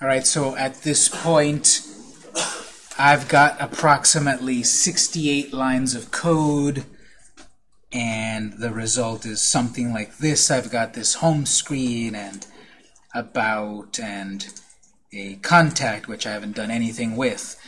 All right, so at this point, I've got approximately 68 lines of code, and the result is something like this. I've got this home screen and about and a contact, which I haven't done anything with.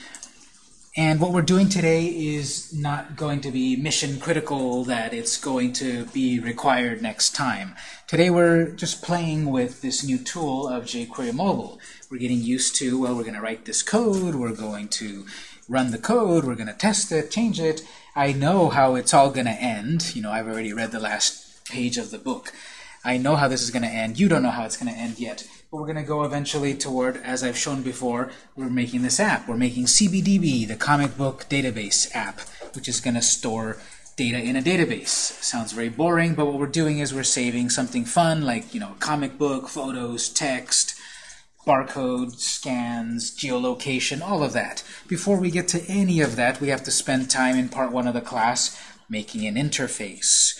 And what we're doing today is not going to be mission critical that it's going to be required next time. Today we're just playing with this new tool of jQuery Mobile. We're getting used to, well, we're going to write this code, we're going to run the code, we're going to test it, change it. I know how it's all going to end. You know, I've already read the last page of the book. I know how this is going to end. You don't know how it's going to end yet. But we're going to go eventually toward, as I've shown before, we're making this app. We're making CBDB, the comic book database app, which is going to store data in a database. Sounds very boring, but what we're doing is we're saving something fun, like you know, comic book, photos, text, barcode, scans, geolocation, all of that. Before we get to any of that, we have to spend time in part one of the class making an interface.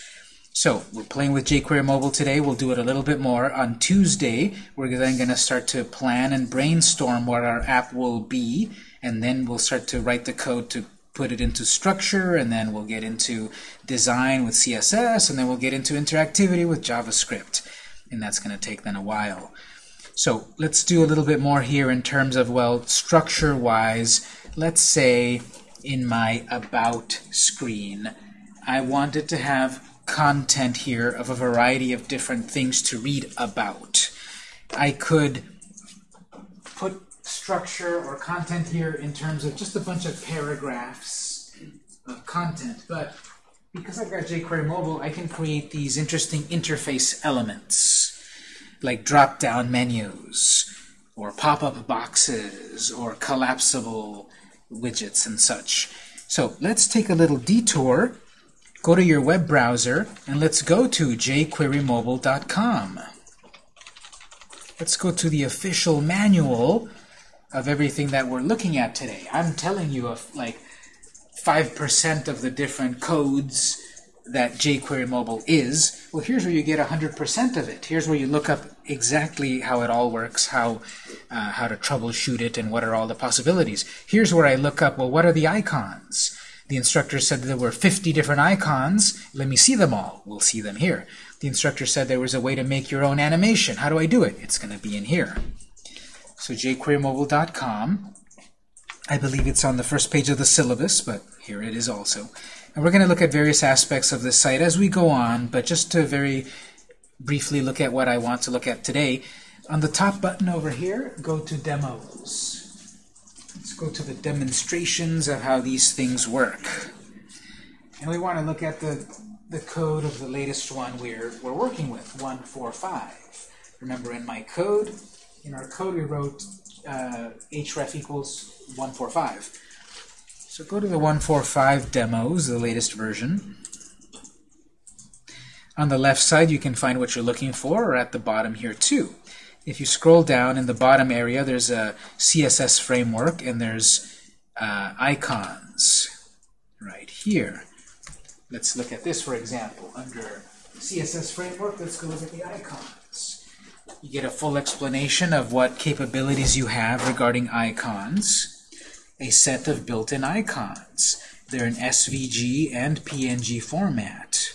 So we're playing with jQuery Mobile today. We'll do it a little bit more. On Tuesday, we're then going to start to plan and brainstorm what our app will be, and then we'll start to write the code to put it into structure, and then we'll get into design with CSS, and then we'll get into interactivity with JavaScript. And that's going to take then a while. So let's do a little bit more here in terms of, well, structure-wise. Let's say in my About screen, I wanted to have content here of a variety of different things to read about. I could put structure or content here in terms of just a bunch of paragraphs of content, but because I've got jQuery Mobile, I can create these interesting interface elements, like drop-down menus, or pop-up boxes, or collapsible widgets and such. So let's take a little detour Go to your web browser and let's go to jQueryMobile.com. Let's go to the official manual of everything that we're looking at today. I'm telling you of like 5% of the different codes that jQuery Mobile is. Well, here's where you get 100% of it. Here's where you look up exactly how it all works, how, uh, how to troubleshoot it, and what are all the possibilities. Here's where I look up, well, what are the icons? The instructor said there were 50 different icons. Let me see them all. We'll see them here. The instructor said there was a way to make your own animation. How do I do it? It's going to be in here. So jQueryMobile.com. I believe it's on the first page of the syllabus, but here it is also. And we're going to look at various aspects of this site as we go on, but just to very briefly look at what I want to look at today, on the top button over here, go to Demos. Go to the demonstrations of how these things work. And we want to look at the, the code of the latest one we're, we're working with, 145. Remember in my code, in our code we wrote uh, href equals 145. So go to the 145 demos, the latest version. On the left side, you can find what you're looking for, or at the bottom here too. If you scroll down in the bottom area, there's a CSS framework, and there's uh, icons right here. Let's look at this, for example. Under CSS framework, let's go look at the icons. You get a full explanation of what capabilities you have regarding icons. A set of built-in icons. They're in SVG and PNG format.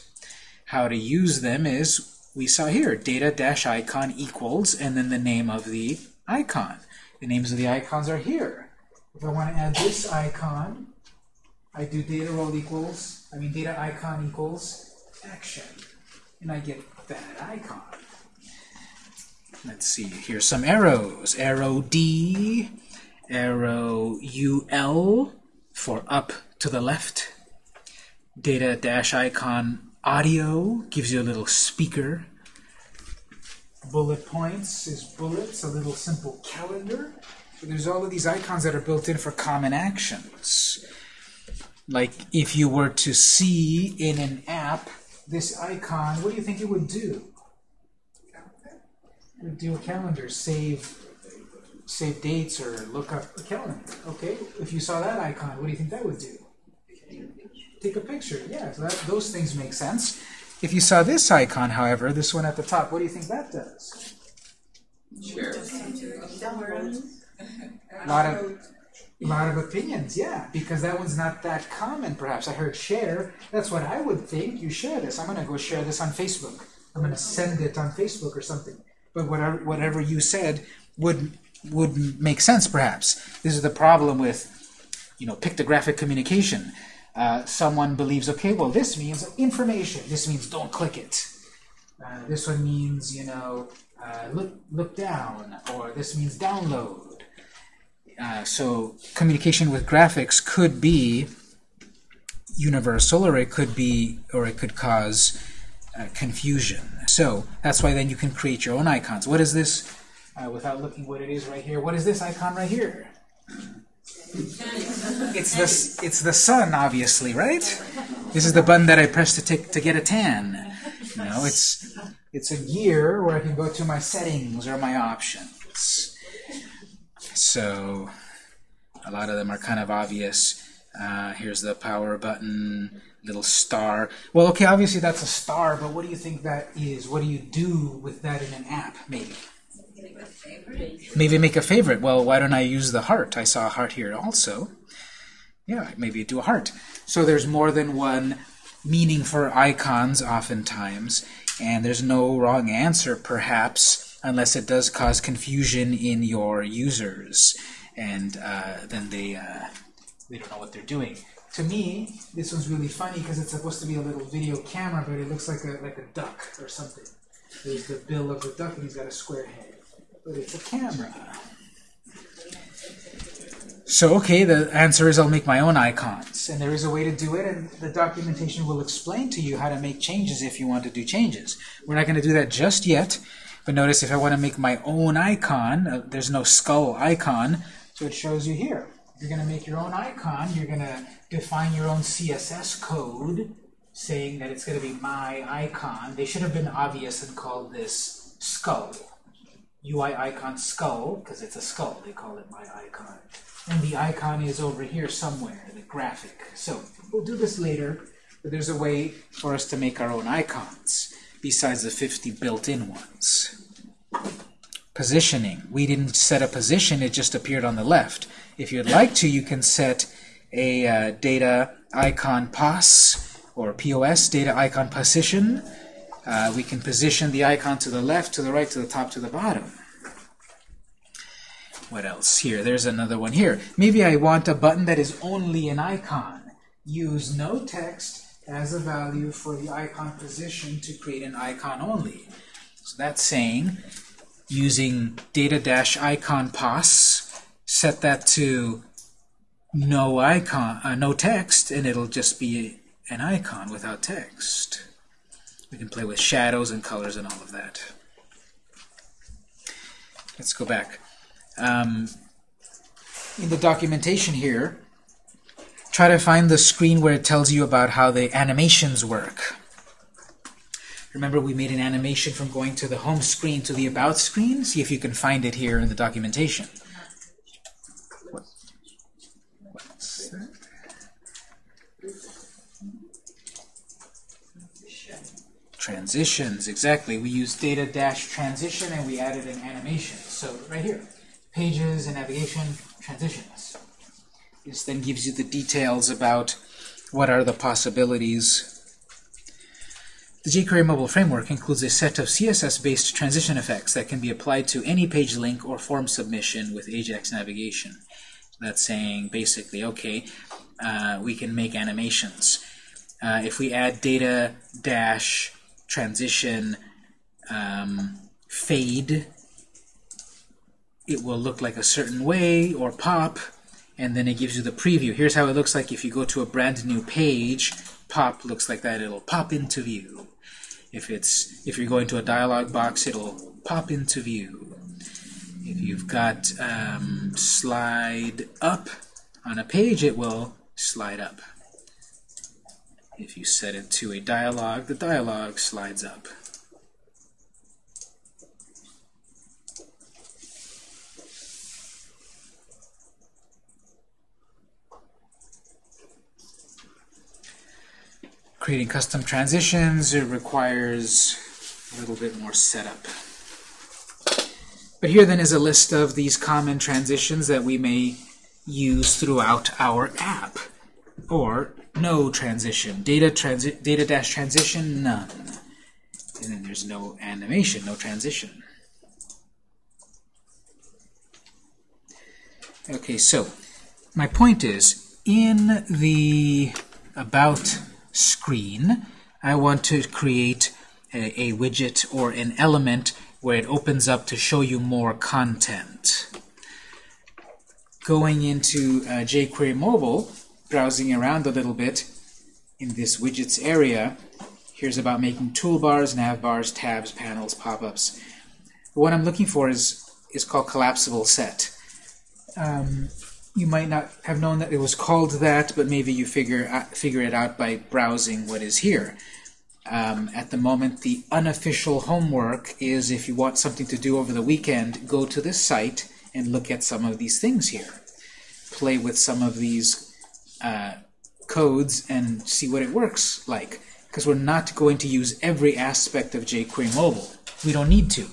How to use them is we saw here, data-icon equals, and then the name of the icon. The names of the icons are here. If I want to add this icon, I do data role equals, I mean data icon equals action, and I get that icon. Let's see, here's some arrows. Arrow D, arrow UL for up to the left, data dash icon Audio gives you a little speaker. Bullet points is bullets, a little simple calendar. So there's all of these icons that are built in for common actions. Like if you were to see in an app this icon, what do you think it would do? It would do a calendar, save save dates or look up a calendar. Okay, if you saw that icon, what do you think that would do? Take a picture. Yeah, so that, those things make sense. If you saw this icon, however, this one at the top, what do you think that does? Sure. A lot of lot of opinions, yeah, because that one's not that common. Perhaps I heard share. That's what I would think. You share this. I'm gonna go share this on Facebook. I'm gonna send it on Facebook or something. But whatever whatever you said would would make sense. Perhaps this is the problem with you know pictographic communication. Uh, someone believes, okay, well this means information. This means don't click it. Uh, this one means you know uh, look look down, or this means download. Uh, so communication with graphics could be universal, or it could be, or it could cause uh, confusion. So that's why then you can create your own icons. What is this? Without looking what it is right here. What is this icon right here? It's the it's the sun, obviously, right? This is the button that I press to take to get a tan. Know, it's it's a gear where I can go to my settings or my options. So a lot of them are kind of obvious. Uh, here's the power button, little star. Well, okay, obviously that's a star, but what do you think that is? What do you do with that in an app, maybe? Maybe make a favorite. Well, why don't I use the heart? I saw a heart here also. Yeah, maybe do a heart. So there's more than one meaning for icons oftentimes, and there's no wrong answer perhaps unless it does cause confusion in your users, and uh, then they uh, they don't know what they're doing. To me, this one's really funny because it's supposed to be a little video camera, but it looks like a like a duck or something. There's the bill of the duck, and he's got a square head, it's a camera. So, okay, the answer is I'll make my own icons. And there is a way to do it, and the documentation will explain to you how to make changes if you want to do changes. We're not going to do that just yet, but notice if I want to make my own icon, uh, there's no skull icon, so it shows you here. You're going to make your own icon, you're going to define your own CSS code saying that it's going to be my icon. They should have been obvious and called this skull. UI icon skull, because it's a skull, they call it my icon. And the icon is over here somewhere, the graphic. So we'll do this later, but there's a way for us to make our own icons besides the 50 built-in ones. Positioning. We didn't set a position, it just appeared on the left. If you'd like to, you can set a uh, data icon pos or POS, data icon position. Uh, we can position the icon to the left, to the right, to the top, to the bottom. What else? Here, there's another one here. Maybe I want a button that is only an icon. Use no text as a value for the icon position to create an icon only. So that's saying using data-icon pos, set that to no icon, uh, no text, and it'll just be an icon without text. We can play with shadows and colors and all of that. Let's go back. Um, in the documentation here, try to find the screen where it tells you about how the animations work. Remember we made an animation from going to the home screen to the about screen? See if you can find it here in the documentation. Transitions, exactly. We used data dash transition and we added an animation. So right here, pages and navigation transitions. This then gives you the details about what are the possibilities. The jQuery mobile framework includes a set of CSS-based transition effects that can be applied to any page link or form submission with Ajax navigation. That's saying basically, okay, uh, we can make animations. Uh, if we add data dash transition um, fade, it will look like a certain way or pop, and then it gives you the preview. Here's how it looks like if you go to a brand new page. Pop looks like that. It'll pop into view. If it's if you're going to a dialog box, it'll pop into view. If you've got um, slide up on a page, it will slide up. If you set it to a dialog, the dialog slides up. Creating custom transitions, it requires a little bit more setup. But here then is a list of these common transitions that we may use throughout our app. Or no transition. Data transi data dash transition, none. And then there's no animation, no transition. Okay, so my point is, in the About screen, I want to create a, a widget or an element where it opens up to show you more content. Going into uh, jQuery Mobile, browsing around a little bit in this widgets area, here's about making toolbars, navbars, tabs, panels, pop-ups. What I'm looking for is, is called collapsible set. Um, you might not have known that it was called that, but maybe you figure, uh, figure it out by browsing what is here. Um, at the moment, the unofficial homework is if you want something to do over the weekend, go to this site and look at some of these things here. Play with some of these uh, codes and see what it works like. Because we're not going to use every aspect of jQuery Mobile. We don't need to.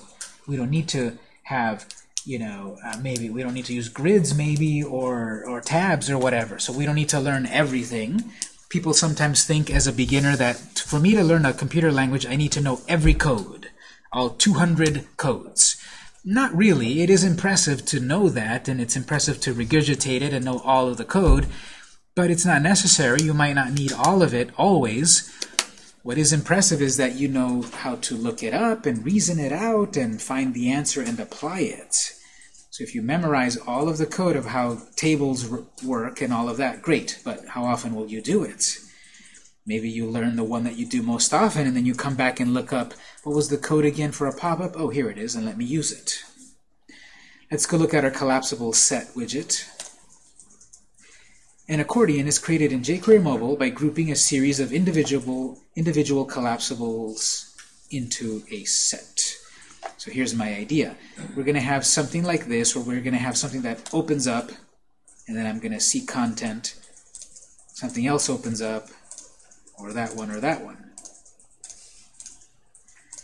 We don't need to have, you know, uh, maybe we don't need to use grids maybe or, or tabs or whatever. So we don't need to learn everything people sometimes think as a beginner that for me to learn a computer language, I need to know every code, all 200 codes. Not really. It is impressive to know that, and it's impressive to regurgitate it and know all of the code, but it's not necessary. You might not need all of it always. What is impressive is that you know how to look it up and reason it out and find the answer and apply it. So if you memorize all of the code of how tables work and all of that, great, but how often will you do it? Maybe you learn the one that you do most often, and then you come back and look up, what was the code again for a pop-up? Oh, here it is, and let me use it. Let's go look at our collapsible set widget. An accordion is created in jQuery Mobile by grouping a series of individual, individual collapsibles into a set. So here's my idea. We're going to have something like this, where we're going to have something that opens up, and then I'm going to see content. Something else opens up, or that one, or that one.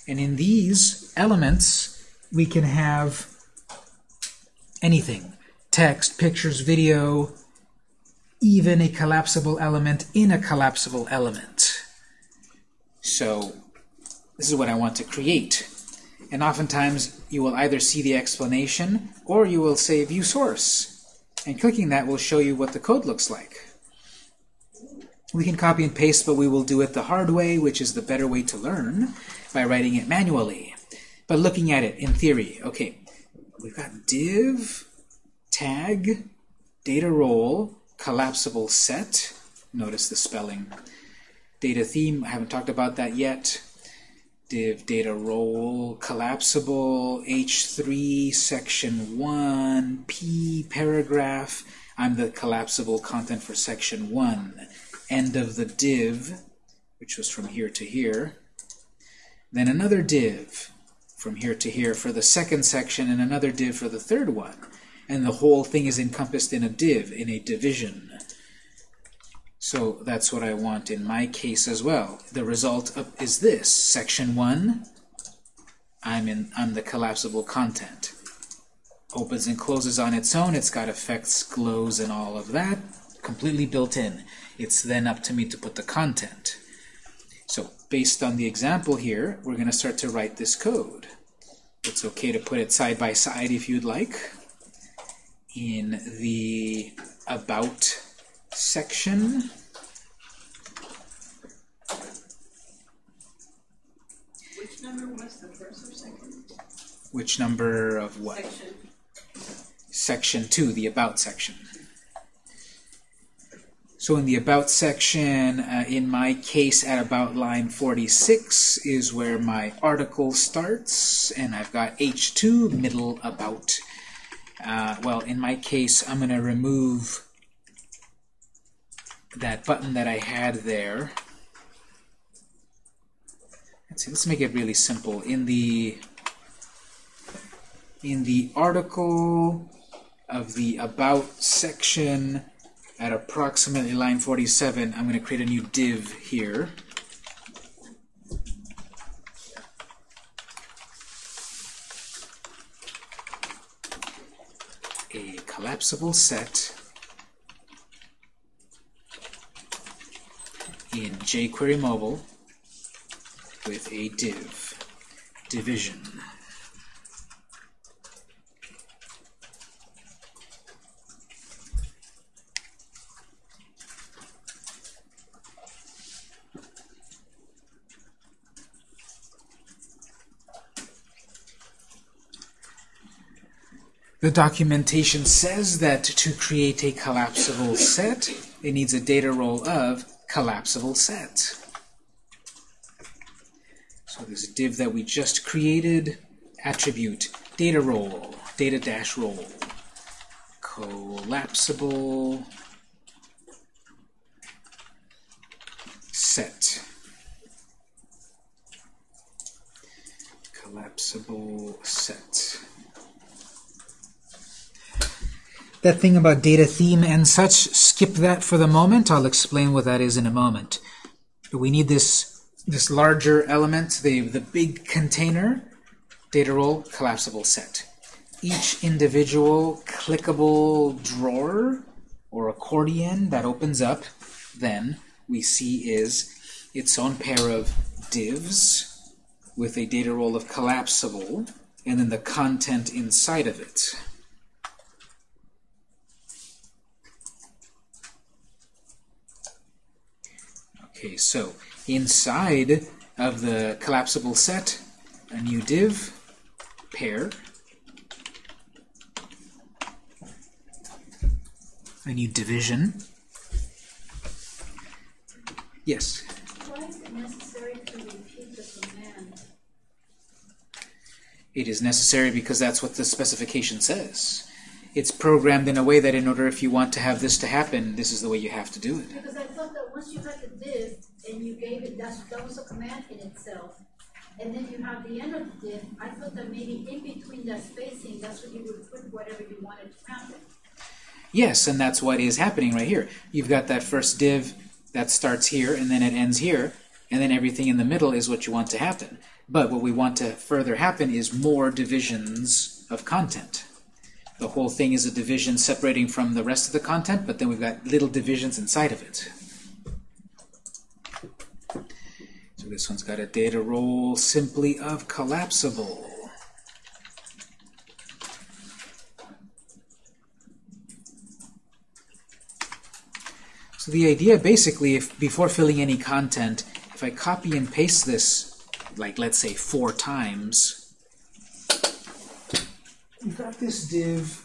And in these elements, we can have anything. Text, pictures, video, even a collapsible element in a collapsible element. So this is what I want to create. And oftentimes you will either see the explanation or you will say view source. And clicking that will show you what the code looks like. We can copy and paste, but we will do it the hard way, which is the better way to learn, by writing it manually. But looking at it in theory, okay, we've got div, tag, data role, collapsible set. Notice the spelling. Data theme, I haven't talked about that yet div data role, collapsible, H3, section 1, P paragraph. I'm the collapsible content for section 1. End of the div, which was from here to here. Then another div from here to here for the second section and another div for the third one. And the whole thing is encompassed in a div, in a division. So that's what I want in my case as well. The result of, is this. Section 1, I'm, in, I'm the collapsible content. Opens and closes on its own. It's got effects, glows, and all of that completely built in. It's then up to me to put the content. So based on the example here, we're going to start to write this code. It's okay to put it side by side if you'd like. In the About section. Which number was the first or second? Which number of what? Section. Section 2, the About section. So in the About section, uh, in my case at about line 46 is where my article starts, and I've got H2, middle About. Uh, well, in my case, I'm going to remove that button that I had there. Let's see, let's make it really simple. In the in the article of the About section at approximately line 47, I'm going to create a new div here. a collapsible set in jQuery Mobile with a div, division. The documentation says that to create a collapsible set, it needs a data role of collapsible set. So this div that we just created, attribute data role, data dash role, collapsible set. Collapsible set. That thing about data theme and such, skip that for the moment. I'll explain what that is in a moment. We need this, this larger element, the, the big container, data role, collapsible set. Each individual clickable drawer or accordion that opens up, then we see is its own pair of divs with a data role of collapsible, and then the content inside of it. Okay, so inside of the collapsible set, a new div, pair, a new division. Yes? Why is it necessary to repeat the command? It is necessary because that's what the specification says. It's programmed in a way that in order if you want to have this to happen, this is the way you have to do it. Because I thought that once you had the div and you gave it, that's, that was a command in itself. And then you have the end of the div, I thought that maybe in between that spacing, that's when you would put whatever you wanted to happen. Yes, and that's what is happening right here. You've got that first div that starts here, and then it ends here, and then everything in the middle is what you want to happen. But what we want to further happen is more divisions of content. The whole thing is a division separating from the rest of the content, but then we've got little divisions inside of it. So this one's got a data role simply of collapsible. So the idea basically, if before filling any content, if I copy and paste this, like let's say four times, we've got this div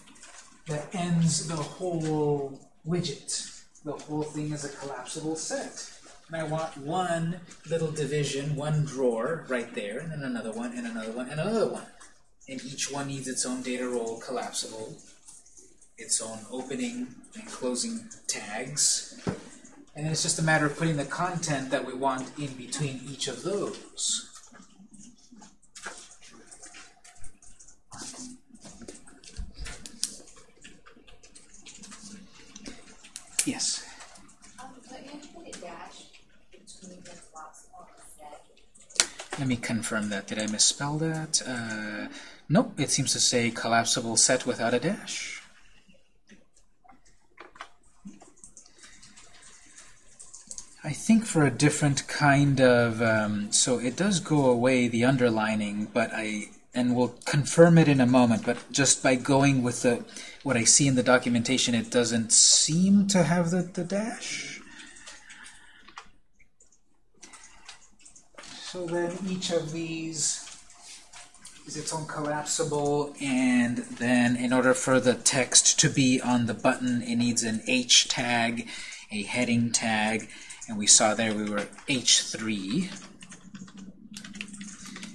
that ends the whole widget. The whole thing is a collapsible set. And I want one little division, one drawer right there, and then another one, and another one, and another one. And each one needs its own data role collapsible, its own opening and closing tags. And it's just a matter of putting the content that we want in between each of those. Yes. Um, but you put a dash between the blocks on the set. Let me confirm that. Did I misspell that? Uh, nope, it seems to say collapsible set without a dash. I think for a different kind of, um, so it does go away, the underlining, but I, and we'll confirm it in a moment, but just by going with the, what I see in the documentation, it doesn't seem to have the, the dash. So then each of these is its own collapsible, and then in order for the text to be on the button, it needs an H tag, a heading tag, and we saw there we were H3.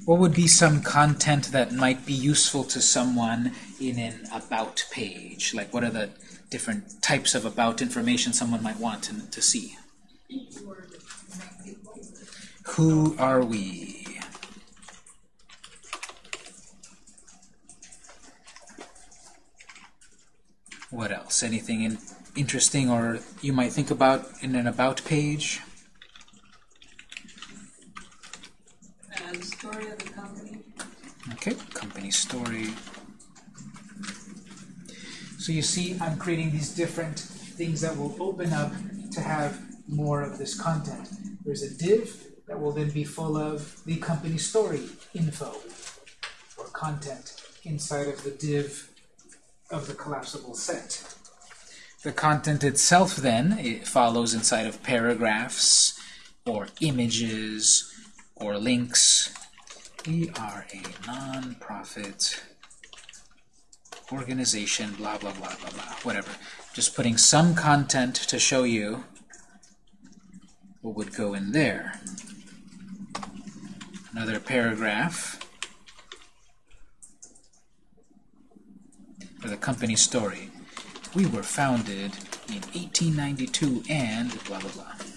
What would be some content that might be useful to someone in an about page? Like what are the different types of about information someone might want to, to see? Who are we? What else? Anything in, interesting or you might think about in an about page? And story of the company. Okay, company story. So you see I'm creating these different things that will open up to have more of this content. There's a div that will then be full of the company story info or content inside of the div of the collapsible set. The content itself then it follows inside of paragraphs or images or links. We are a non-profit organization, blah, blah, blah, blah, blah, whatever. Just putting some content to show you what would go in there. Another paragraph for the company story. We were founded in 1892 and blah, blah, blah.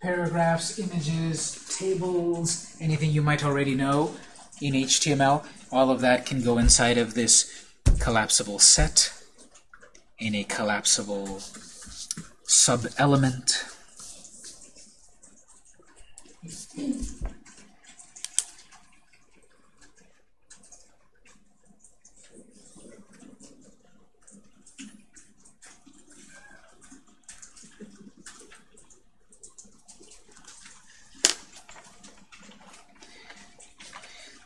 Paragraphs, images, tables, anything you might already know in HTML, all of that can go inside of this collapsible set in a collapsible sub-element.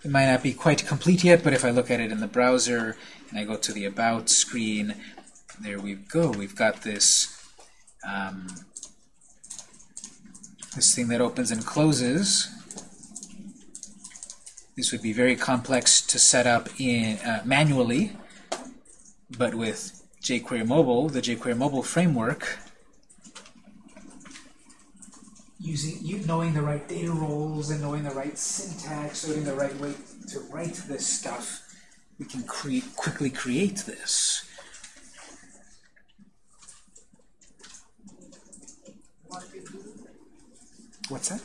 It might not be quite complete yet, but if I look at it in the browser and I go to the About screen, there we go. We've got this um, this thing that opens and closes. This would be very complex to set up in uh, manually, but with jQuery Mobile, the jQuery Mobile framework, using you knowing the right data roles and knowing the right syntax, knowing the right way to write this stuff, we can create quickly create this. What's that?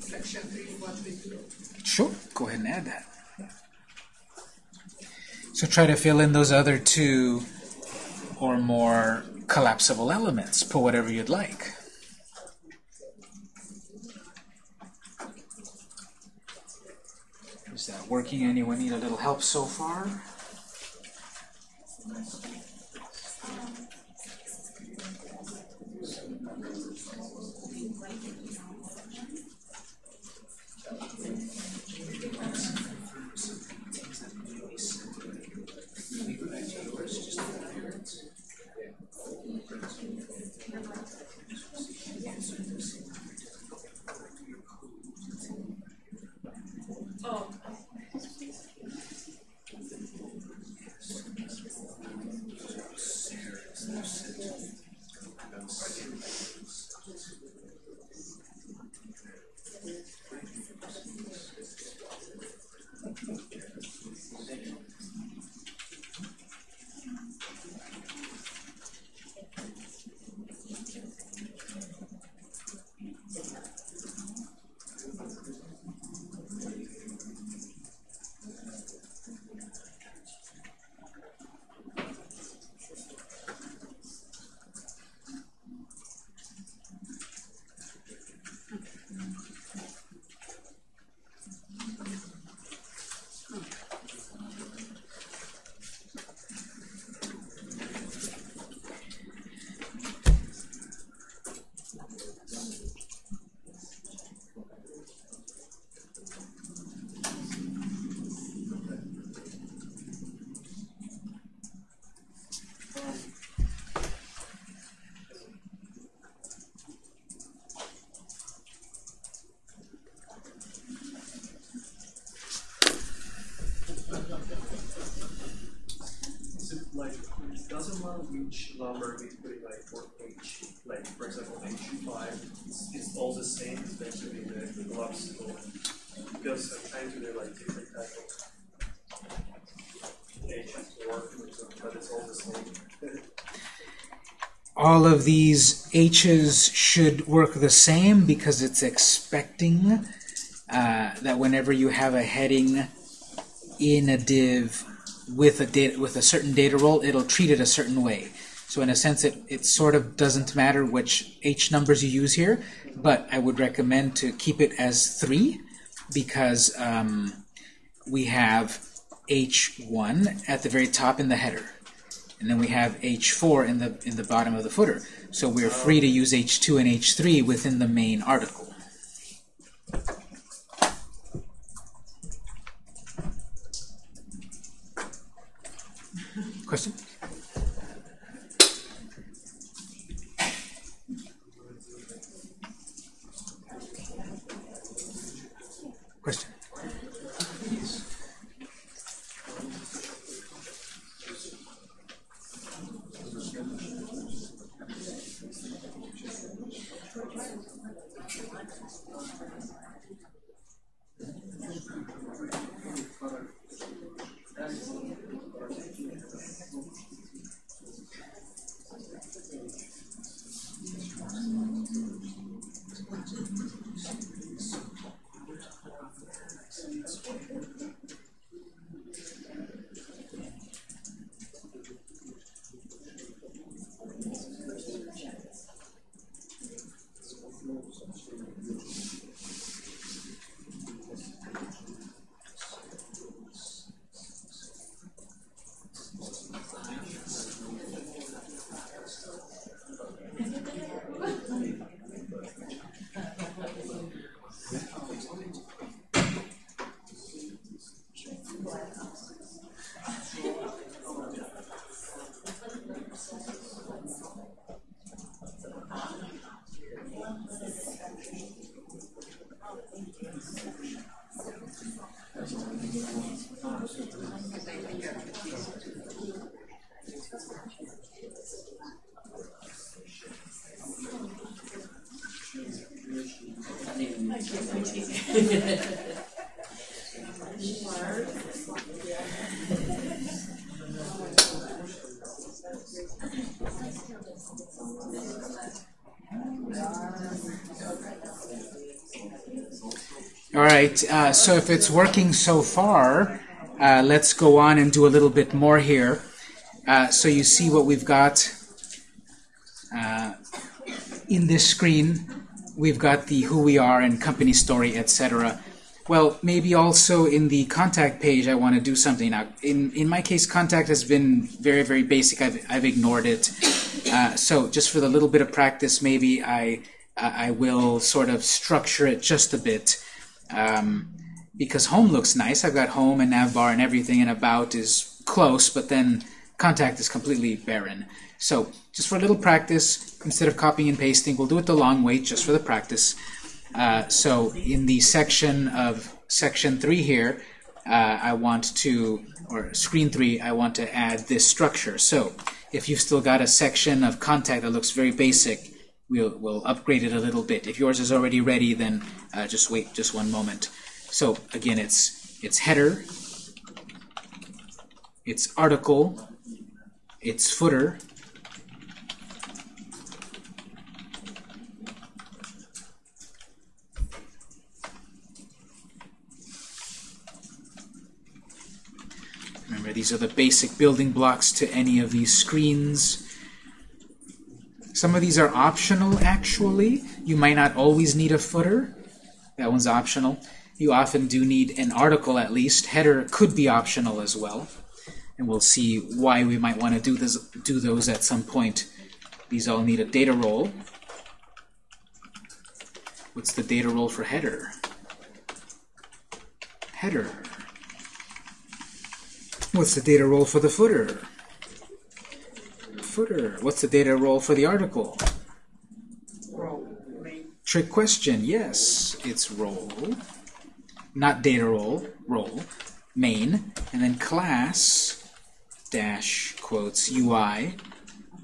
Section three, what we do. Sure, go ahead and add that. So try to fill in those other two or more collapsible elements. Put whatever you'd like. That working? Anyone need a little help so far? Doesn't matter which number we put it like for H, like for example H five, it's, it's all the same, especially the, the collapsible. Because I'm trying to do like different type of H to work but it's all the same. All of these H's should work the same because it's expecting uh, that whenever you have a heading in a div with a data with a certain data role, it'll treat it a certain way. So in a sense, it, it sort of doesn't matter which H numbers you use here, but I would recommend to keep it as three because um, we have H1 at the very top in the header. And then we have H4 in the in the bottom of the footer. So we're free to use H2 and H3 within the main article. Right, uh, so if it's working so far, uh, let's go on and do a little bit more here. Uh, so you see what we've got uh, in this screen. We've got the who we are and company story, etc. Well, maybe also in the contact page, I want to do something. Now, in, in my case, contact has been very, very basic. I've, I've ignored it. Uh, so just for the little bit of practice, maybe I, I will sort of structure it just a bit. Um, because home looks nice. I've got home and navbar and everything, and about is close, but then contact is completely barren. So just for a little practice, instead of copying and pasting, we'll do it the long way just for the practice. Uh, so in the section of section 3 here, uh, I want to, or screen 3, I want to add this structure. So if you've still got a section of contact that looks very basic, we'll, we'll upgrade it a little bit. If yours is already ready, then uh, just wait just one moment. So again, it's, it's header, it's article, it's footer, Remember, these are the basic building blocks to any of these screens. Some of these are optional, actually. You might not always need a footer. That one's optional. You often do need an article, at least. Header could be optional as well. And we'll see why we might want to do, this, do those at some point. These all need a data role. What's the data role for header? Header. What's the data role for the footer? Footer. What's the data role for the article? Trick question. Yes, it's role. Not data role, role. Main. And then class dash quotes UI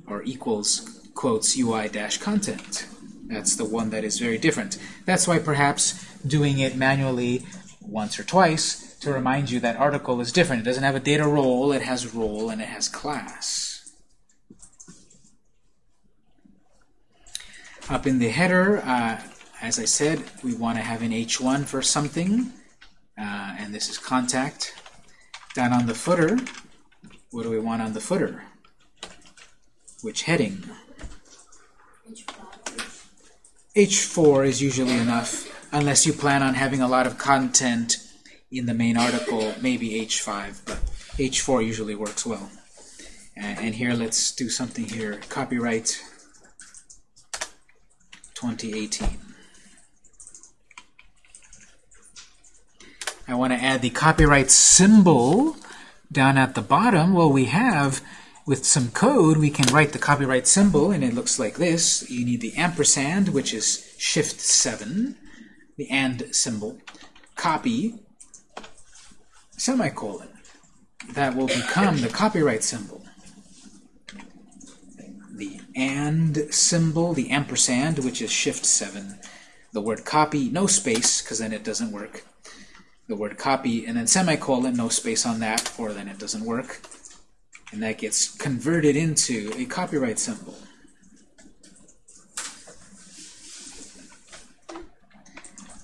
or equals quotes UI dash content. That's the one that is very different. That's why perhaps doing it manually once or twice to remind you that article is different. It doesn't have a data role, it has role, and it has class. Up in the header, uh, as I said, we want to have an H1 for something, uh, and this is contact. Down on the footer, what do we want on the footer? Which heading? H4 is usually enough, unless you plan on having a lot of content in the main article, maybe H5, but H4 usually works well. And, and here, let's do something here. Copyright 2018. I want to add the copyright symbol down at the bottom. Well, we have, with some code, we can write the copyright symbol, and it looks like this. You need the ampersand, which is Shift 7, the AND symbol, copy, semicolon. That will become the copyright symbol. AND symbol, the ampersand, which is Shift 7. The word copy, no space, because then it doesn't work the word copy, and then semicolon, no space on that, or then it doesn't work. And that gets converted into a copyright symbol.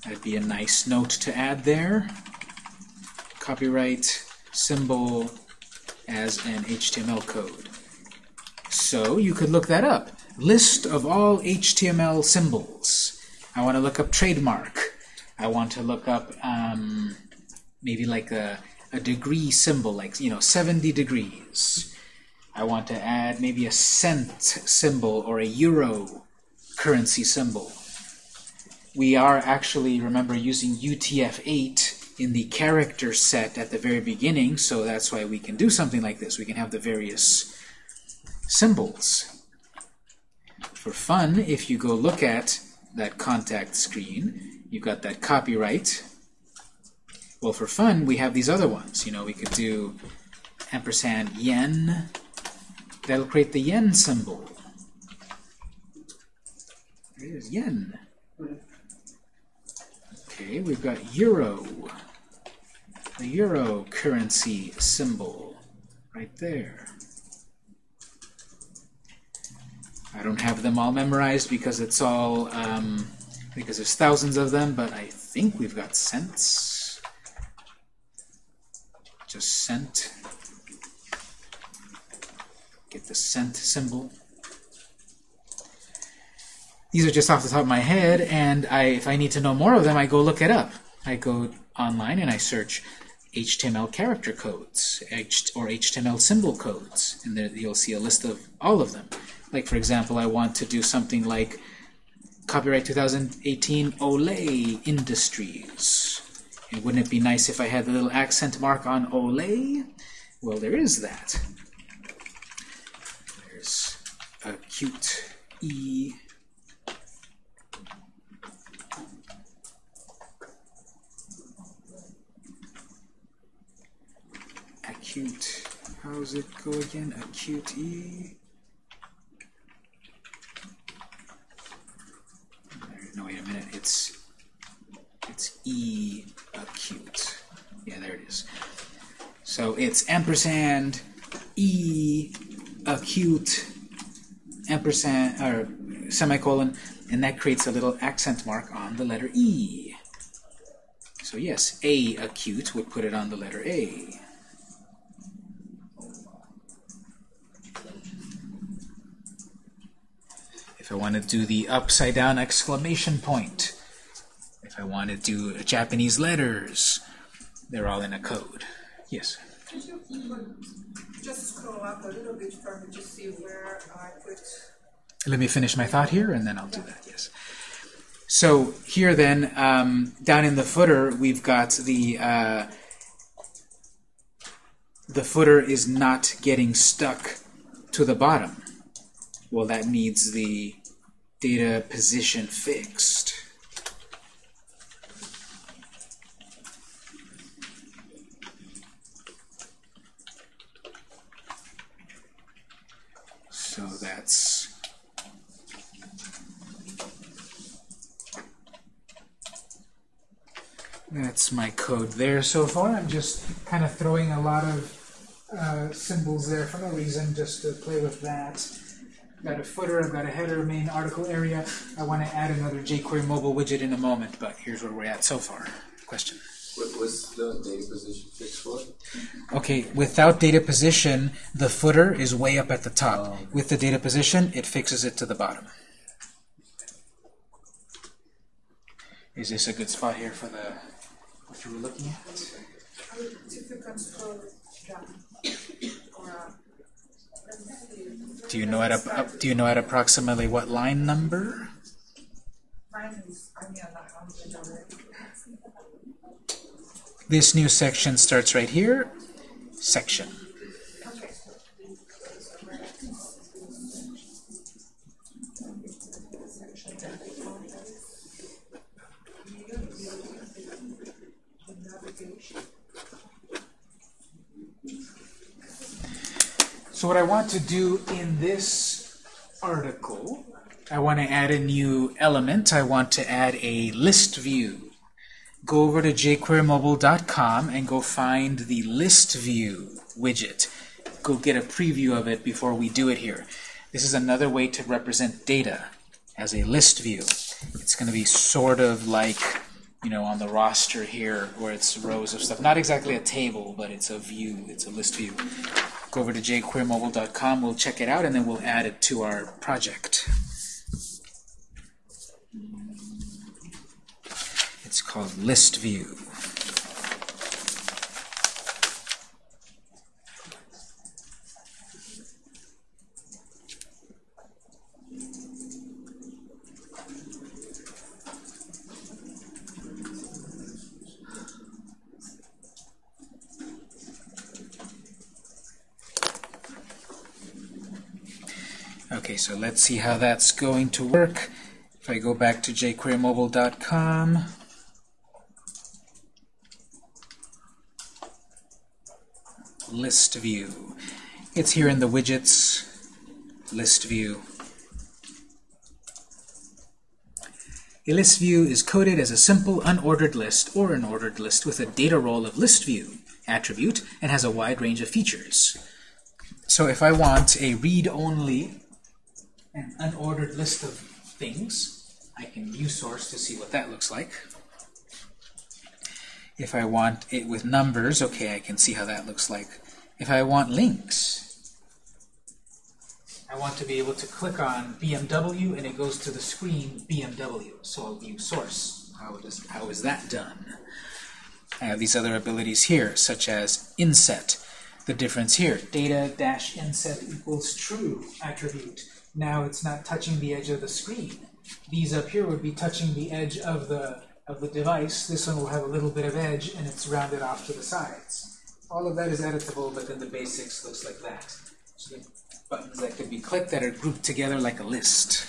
That'd be a nice note to add there. Copyright symbol as an HTML code. So you could look that up. List of all HTML symbols. I want to look up trademark. I want to look up um, maybe like a, a degree symbol, like, you know, 70 degrees. I want to add maybe a cent symbol or a euro currency symbol. We are actually, remember, using UTF-8 in the character set at the very beginning, so that's why we can do something like this. We can have the various symbols. For fun, if you go look at that contact screen, you've got that copyright. Well, for fun, we have these other ones. You know, we could do ampersand yen. That'll create the yen symbol. There it is, yen. Okay, we've got euro. The euro currency symbol right there. I don't have them all memorized because it's all um, because there's thousands of them, but I think we've got cents. Just cent. Get the cent symbol. These are just off the top of my head, and I, if I need to know more of them, I go look it up. I go online and I search HTML character codes H or HTML symbol codes, and there you'll see a list of all of them. Like, for example, I want to do something like Copyright 2018 Olay Industries. And wouldn't it be nice if I had the little accent mark on Olay? Well, there is that. There's acute E. Acute. How's it go again? Acute E. No, wait a minute. It's it's E acute. Yeah, there it is. So it's ampersand E acute ampersand or semicolon, and that creates a little accent mark on the letter E. So yes, A acute would put it on the letter A. If I want to do the upside down exclamation point, if I want to do Japanese letters, they're all in a code. Yes? Could you just scroll up a little bit for me to see where I put Let me finish my thought here, and then I'll do that, yes. So here then, um, down in the footer, we've got the, uh, the footer is not getting stuck to the bottom. Well, that needs the data position fixed. So that's That's my code there so far. I'm just kind of throwing a lot of uh, symbols there for no reason, just to play with that. Got a footer, I've got a header, main article area. I want to add another jQuery mobile widget in a moment, but here's where we're at so far. Question? What was the data position fixed for? Okay, without data position, the footer is way up at the top. Oh. With the data position, it fixes it to the bottom. Is this a good spot here for the what you were looking at. I would, if you can scroll down. Or, uh, let me see. Do you know at do you know at approximately what line number? This new section starts right here. Section. So what I want to do in this article, I want to add a new element. I want to add a list view. Go over to jquerymobile.com and go find the list view widget. Go get a preview of it before we do it here. This is another way to represent data as a list view. It's going to be sort of like, you know, on the roster here where it's rows of stuff. Not exactly a table, but it's a view. It's a list view. Go over to jquerymobile.com, we'll check it out, and then we'll add it to our project. It's called List View. Okay, so let's see how that's going to work. If I go back to jquerymobile.com, list view. It's here in the widgets, list view. A list view is coded as a simple unordered list or an ordered list with a data role of list view attribute and has a wide range of features. So if I want a read-only an unordered list of things. I can view source to see what that looks like. If I want it with numbers, okay, I can see how that looks like. If I want links, I want to be able to click on BMW and it goes to the screen BMW. So I'll view source. How, does, how is that done? I have these other abilities here, such as inset. The difference here, data dash inset equals true attribute now it's not touching the edge of the screen. These up here would be touching the edge of the of the device. This one will have a little bit of edge and it's rounded off to the sides. All of that is editable, but then the basics looks like that. So the buttons that could be clicked that are grouped together like a list.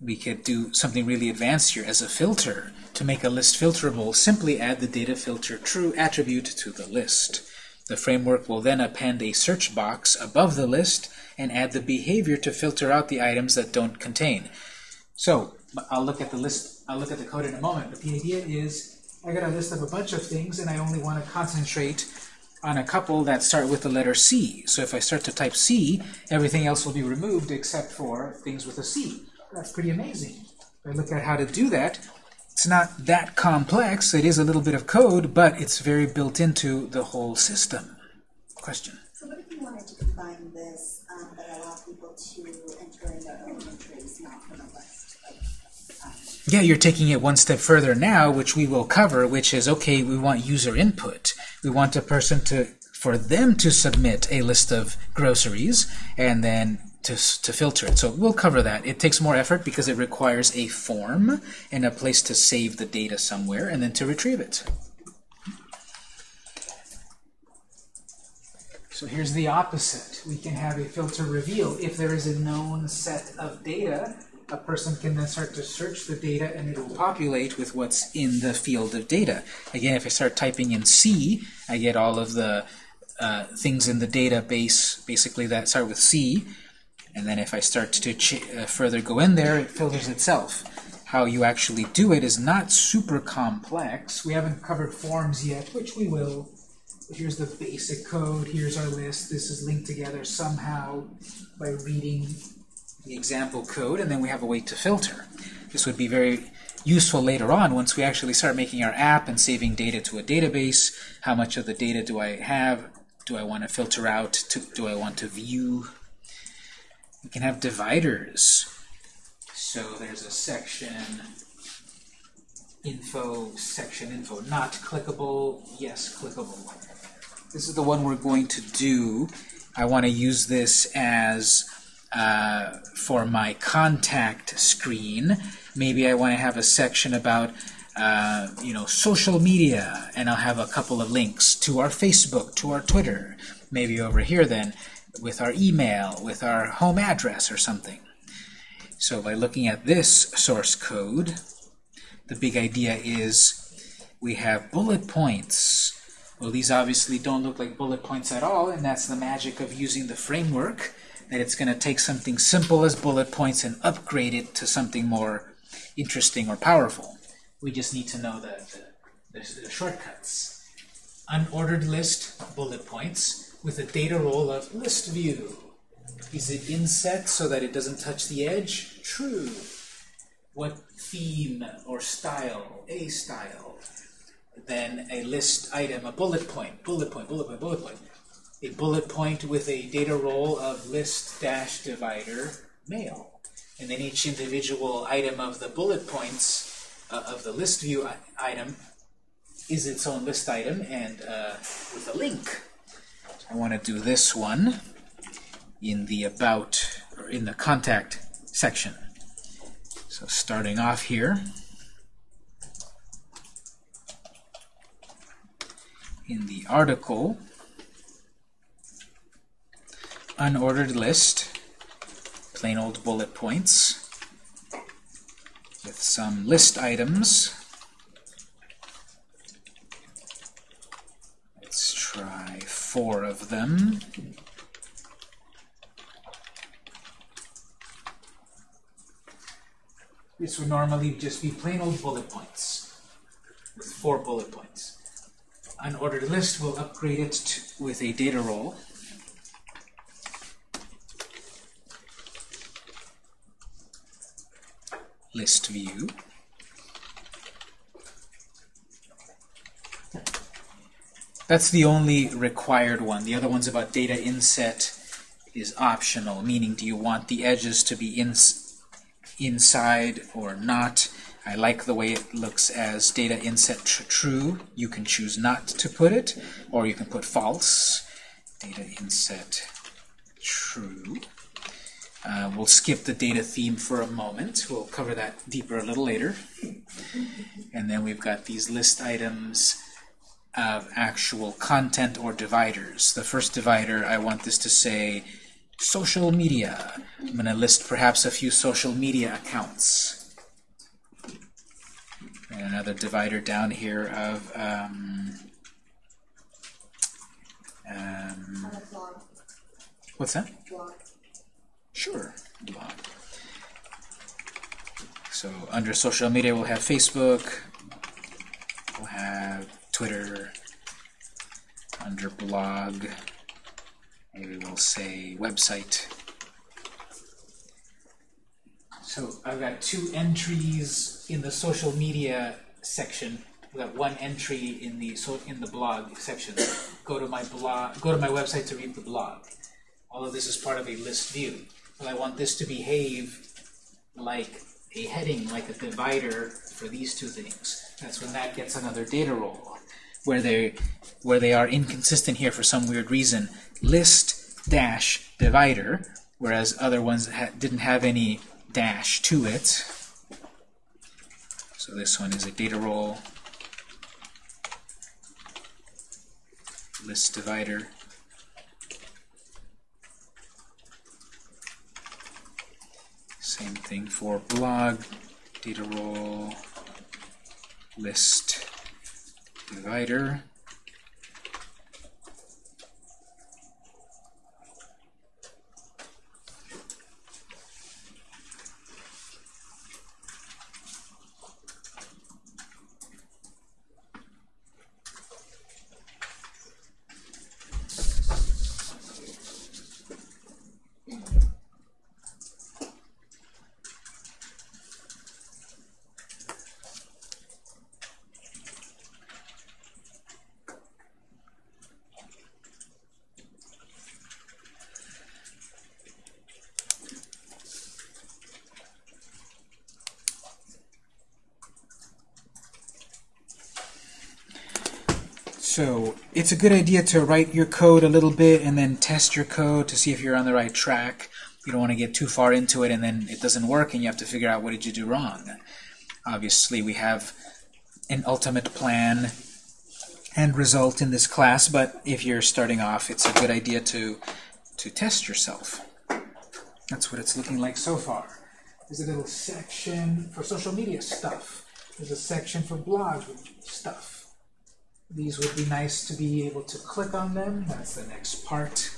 We could do something really advanced here as a filter. To make a list filterable, simply add the data filter true attribute to the list. The framework will then append a search box above the list and add the behavior to filter out the items that don't contain. So I'll look at the list. I'll look at the code in a moment. But the idea is I got a list of a bunch of things, and I only want to concentrate on a couple that start with the letter C. So if I start to type C, everything else will be removed except for things with a C. That's pretty amazing. If I look at how to do that, it's not that complex. It is a little bit of code, but it's very built into the whole system. Question? So what if you wanted to combine this, um, but allow people to enter in their own entries, not from a list? Yeah, you're taking it one step further now, which we will cover, which is, okay, we want user input. We want a person to, for them to submit a list of groceries, and then to, to filter it. So we'll cover that. It takes more effort because it requires a form and a place to save the data somewhere, and then to retrieve it. So here's the opposite. We can have a filter reveal. If there is a known set of data, a person can then start to search the data and it will populate with what's in the field of data. Again, if I start typing in C, I get all of the uh, things in the database, basically that start with C. And then if I start to uh, further go in there, it filters itself. How you actually do it is not super complex. We haven't covered forms yet, which we will. Here's the basic code. Here's our list. This is linked together somehow by reading the example code, and then we have a way to filter. This would be very useful later on once we actually start making our app and saving data to a database. How much of the data do I have? Do I want to filter out? To, do I want to view? We can have dividers. So there's a section info, section info. Not clickable, yes, clickable. This is the one we're going to do. I want to use this as uh, for my contact screen. Maybe I want to have a section about uh, you know social media, and I'll have a couple of links to our Facebook, to our Twitter. Maybe over here then with our email, with our home address or something. So by looking at this source code, the big idea is we have bullet points. Well, these obviously don't look like bullet points at all, and that's the magic of using the framework, that it's going to take something simple as bullet points and upgrade it to something more interesting or powerful. We just need to know the, the, the, the shortcuts. Unordered list, bullet points, with a data role of list view. Is it inset so that it doesn't touch the edge? True. What theme or style? A style. Then a list item, a bullet point, bullet point, bullet point, bullet point. A bullet point with a data role of list dash divider male. And then each individual item of the bullet points uh, of the list view item is its own list item and uh, with a link. I want to do this one in the about or in the contact section. So starting off here in the article. Unordered list. Plain old bullet points. With some list items. Let's try four of them. This would normally just be plain old bullet points. With four bullet points. Unordered list we'll upgrade it to, with a data role. List view. That's the only required one. The other one's about data inset is optional, meaning do you want the edges to be ins inside or not. I like the way it looks as data inset tr true. You can choose not to put it, or you can put false. Data inset true. Uh, we'll skip the data theme for a moment. We'll cover that deeper a little later. And then we've got these list items of actual content or dividers. The first divider, I want this to say social media. I'm going to list perhaps a few social media accounts. And another divider down here of um, um, what's that? Sure, blog. So under social media, we'll have Facebook, we'll have Twitter, under blog, maybe we'll say website. So I've got two entries in the social media section. We've got one entry in the so in the blog section. Go to my blog. Go to my website to read the blog. All of this is part of a list view. But I want this to behave like a heading, like a divider for these two things. That's when that gets another data role, where they where they are inconsistent here for some weird reason. List dash divider, whereas other ones ha didn't have any dash to it. So this one is a data role, list divider. Same thing for blog, data role, list divider. It's a good idea to write your code a little bit and then test your code to see if you're on the right track. You don't want to get too far into it and then it doesn't work and you have to figure out what did you do wrong. Obviously, we have an ultimate plan and result in this class, but if you're starting off, it's a good idea to, to test yourself. That's what it's looking like so far. There's a little section for social media stuff. There's a section for blog stuff. These would be nice to be able to click on them. That's the next part.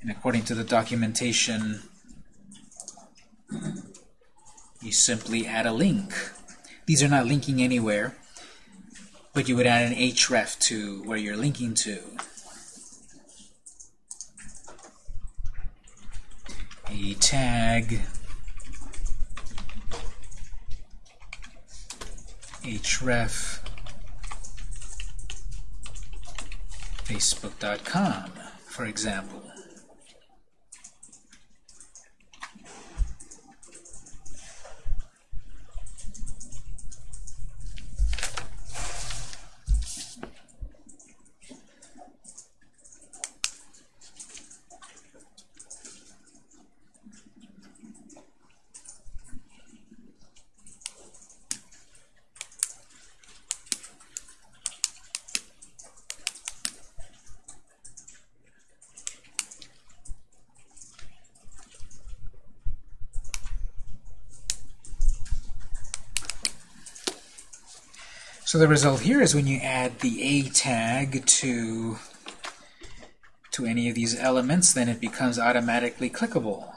And according to the documentation, you simply add a link. These are not linking anywhere, but you would add an href to where you're linking to. A tag href facebook.com, for example. So the result here is when you add the A tag to, to any of these elements, then it becomes automatically clickable.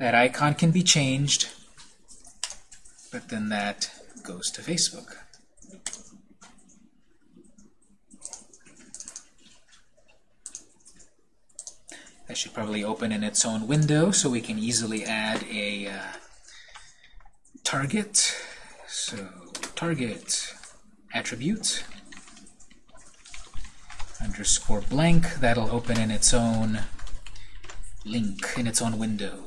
That icon can be changed, but then that goes to Facebook. That should probably open in its own window so we can easily add a uh, target. So target attribute underscore blank. That'll open in its own link, in its own window.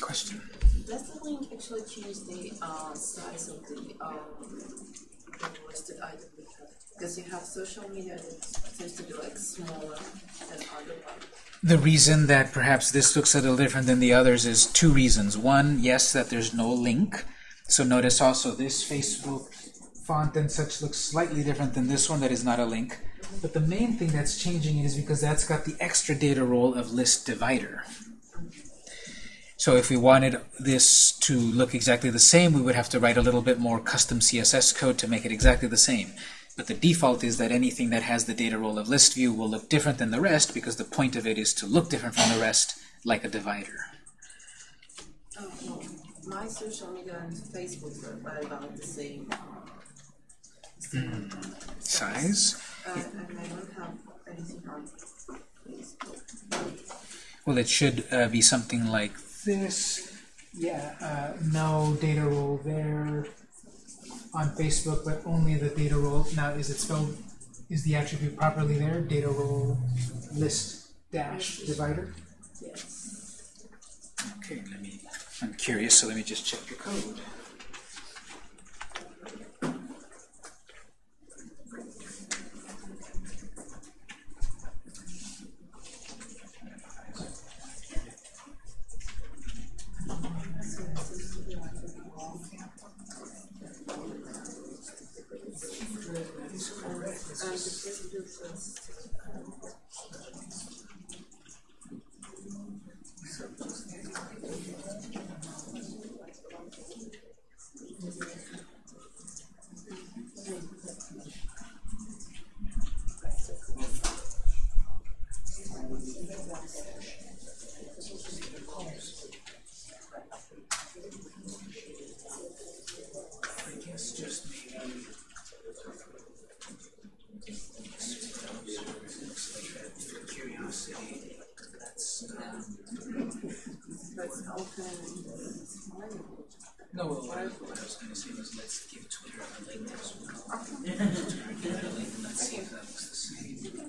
Question? Does the link change the uh, size of the um, listed item? Because you have social media that seems to be like smaller than other ones. The reason that perhaps this looks a little different than the others is two reasons. One, yes, that there's no link. So notice also this Facebook font and such looks slightly different than this one that is not a link. But the main thing that's changing is because that's got the extra data role of list divider. So if we wanted this to look exactly the same, we would have to write a little bit more custom CSS code to make it exactly the same. But the default is that anything that has the data role of list view will look different than the rest because the point of it is to look different from the rest like a divider. Oh. My social media and Facebook are about the same. Same Size? Uh, and I don't have anything on Facebook. Well, it should uh, be something like this. Yeah, uh, no data role there on Facebook, but only the data role. Now, is it spelled, is the attribute properly there? Data role list dash divider? Yes. Okay, let me, I'm curious, so let me just check your code. And the Facebook says widgets. Um, Let's open no, well, what I, what I was going to say was let's give Twitter a link as well. Let's see if that looks the same.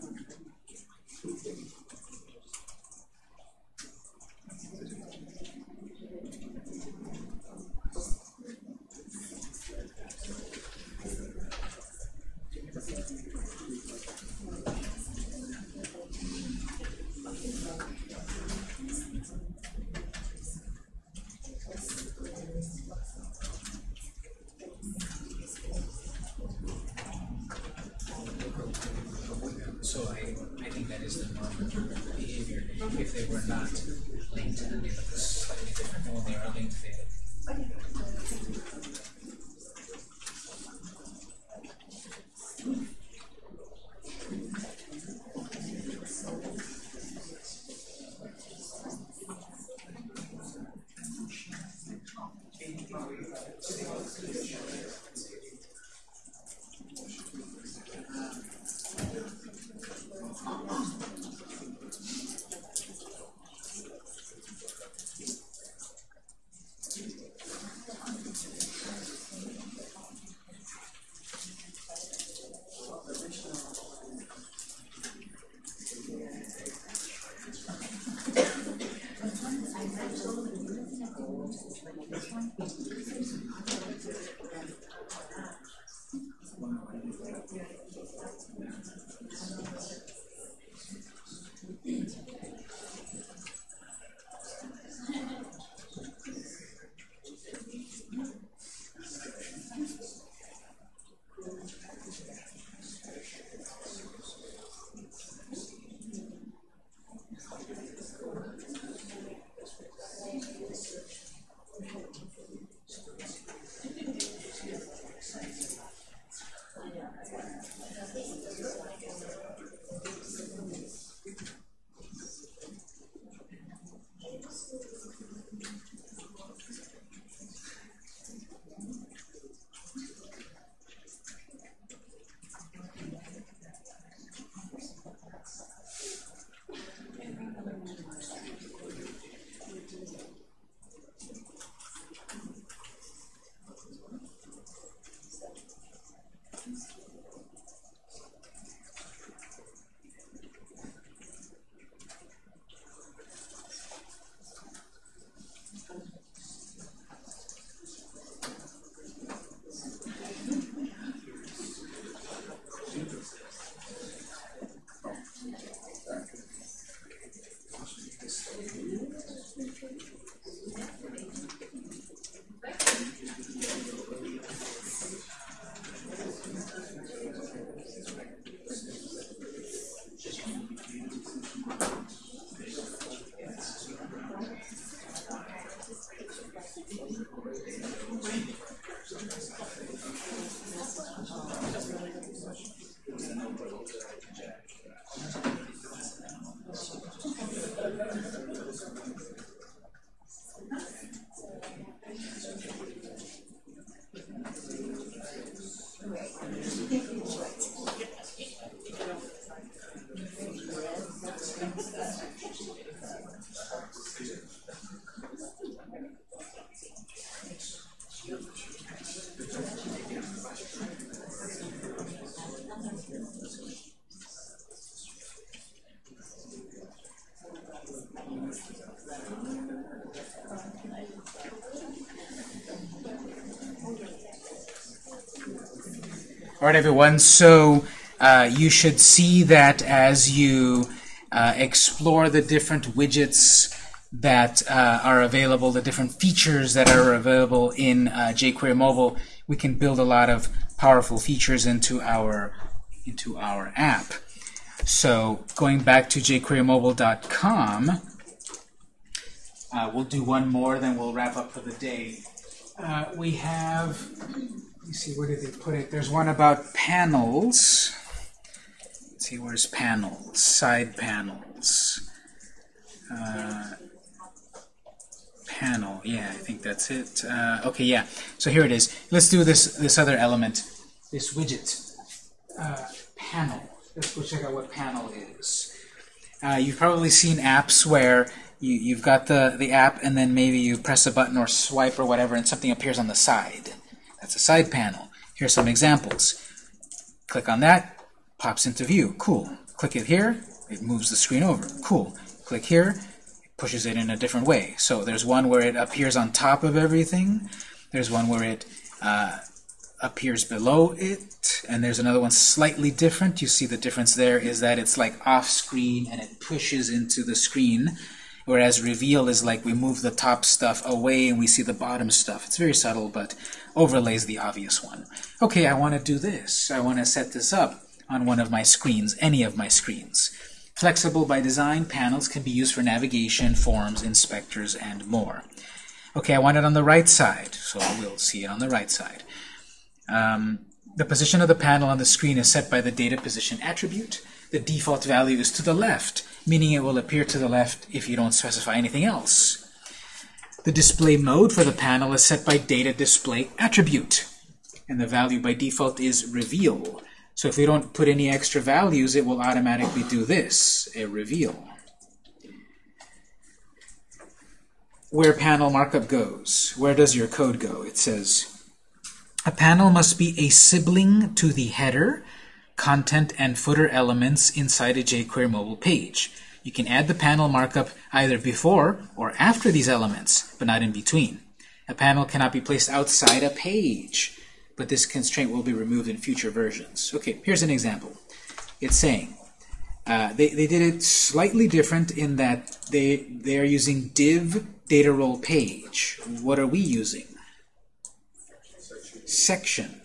All right, everyone. So uh, you should see that as you uh, explore the different widgets that uh, are available, the different features that are available in uh, jQuery Mobile, we can build a lot of powerful features into our into our app. So going back to jQueryMobile.com, uh, we'll do one more, then we'll wrap up for the day. Uh, we have see, where did they put it? There's one about panels. Let's see, where's panels? Side panels. Uh, panel, yeah, I think that's it. Uh, okay, yeah. So here it is. Let's do this this other element, this widget. Uh, panel. Let's go check out what panel is. Uh, you've probably seen apps where you, you've got the, the app and then maybe you press a button or swipe or whatever and something appears on the side. That's a side panel. Here's some examples. Click on that, pops into view. Cool. Click it here, it moves the screen over. Cool. Click here, it pushes it in a different way. So there's one where it appears on top of everything. There's one where it uh, appears below it, and there's another one slightly different. You see the difference there is that it's like off screen and it pushes into the screen, whereas reveal is like we move the top stuff away and we see the bottom stuff. It's very subtle, but overlay is the obvious one. Okay, I want to do this. I want to set this up on one of my screens, any of my screens. Flexible by design, panels can be used for navigation, forms, inspectors, and more. Okay, I want it on the right side, so we'll see it on the right side. Um, the position of the panel on the screen is set by the data position attribute. The default value is to the left, meaning it will appear to the left if you don't specify anything else. The display mode for the panel is set by data display attribute, and the value by default is reveal. So if we don't put any extra values, it will automatically do this, a reveal. Where panel markup goes, where does your code go? It says, a panel must be a sibling to the header, content, and footer elements inside a jQuery mobile page. You can add the panel markup either before or after these elements, but not in between. A panel cannot be placed outside a page, but this constraint will be removed in future versions. Okay, here's an example. It's saying, uh, they, they did it slightly different in that they, they are using div data role page. What are we using? Section.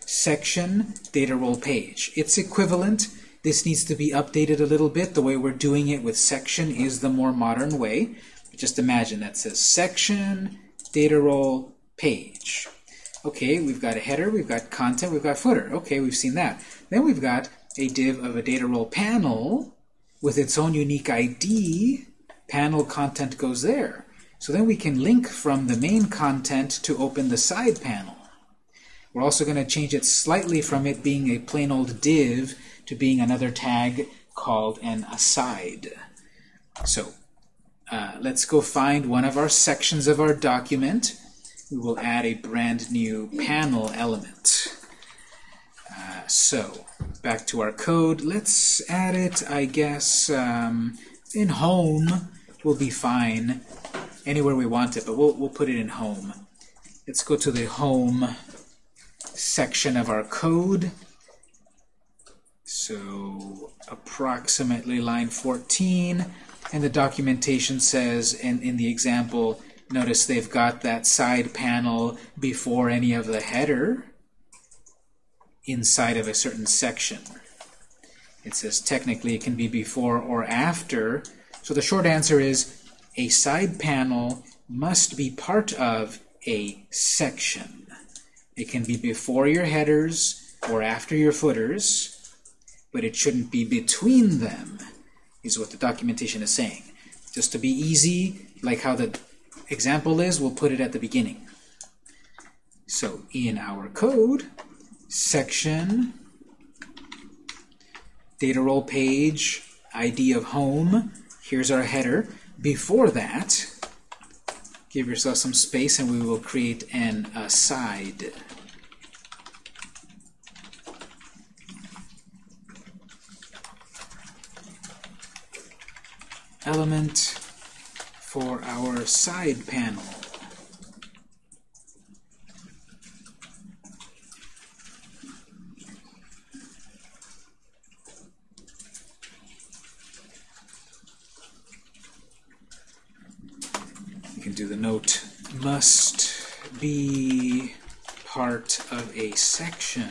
Section data role page. It's equivalent. This needs to be updated a little bit. The way we're doing it with section is the more modern way. Just imagine that says section data role page. Okay, we've got a header, we've got content, we've got footer. Okay, we've seen that. Then we've got a div of a data role panel with its own unique ID. Panel content goes there. So then we can link from the main content to open the side panel. We're also going to change it slightly from it being a plain old div to being another tag called an aside. So uh, let's go find one of our sections of our document. We will add a brand new panel element. Uh, so back to our code. Let's add it, I guess, um, in home will be fine. Anywhere we want it, but we'll, we'll put it in home. Let's go to the home section of our code. So approximately line 14. And the documentation says, in, in the example, notice they've got that side panel before any of the header inside of a certain section. It says technically it can be before or after. So the short answer is a side panel must be part of a section. It can be before your headers or after your footers, but it shouldn't be between them, is what the documentation is saying. Just to be easy, like how the example is, we'll put it at the beginning. So in our code, section, data role page, ID of home, here's our header. Before that, give yourself some space and we will create an aside. Element for our side panel. You can do the note must be part of a section.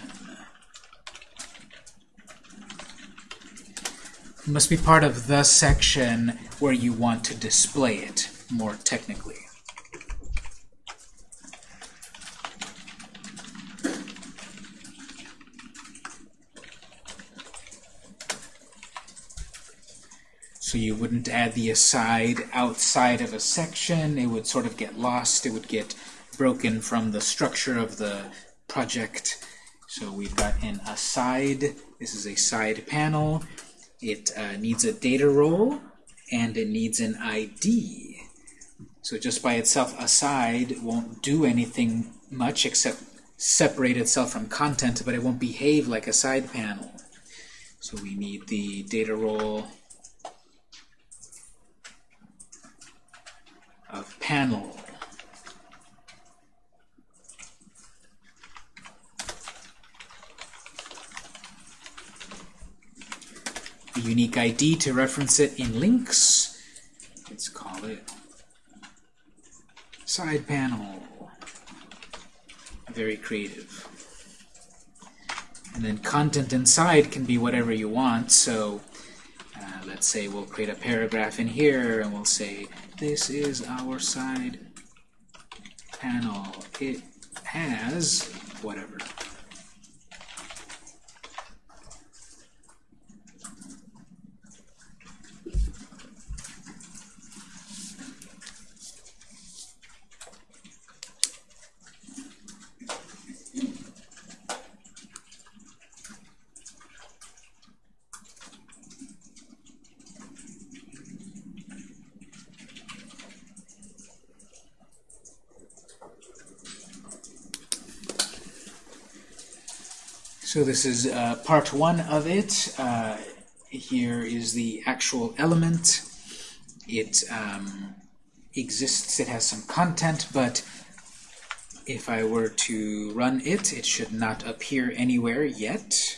Must be part of the section where you want to display it more technically. So you wouldn't add the aside outside of a section. It would sort of get lost. It would get broken from the structure of the project. So we've got an aside. This is a side panel. It uh, needs a data role, and it needs an ID. So just by itself, aside won't do anything much except separate itself from content, but it won't behave like a side panel. So we need the data role of panel. The unique ID to reference it in links. Let's call it side panel. Very creative. And then content inside can be whatever you want. So uh, let's say we'll create a paragraph in here and we'll say this is our side panel. It has whatever. So this is uh, part one of it. Uh, here is the actual element. It um, exists, it has some content, but if I were to run it, it should not appear anywhere yet.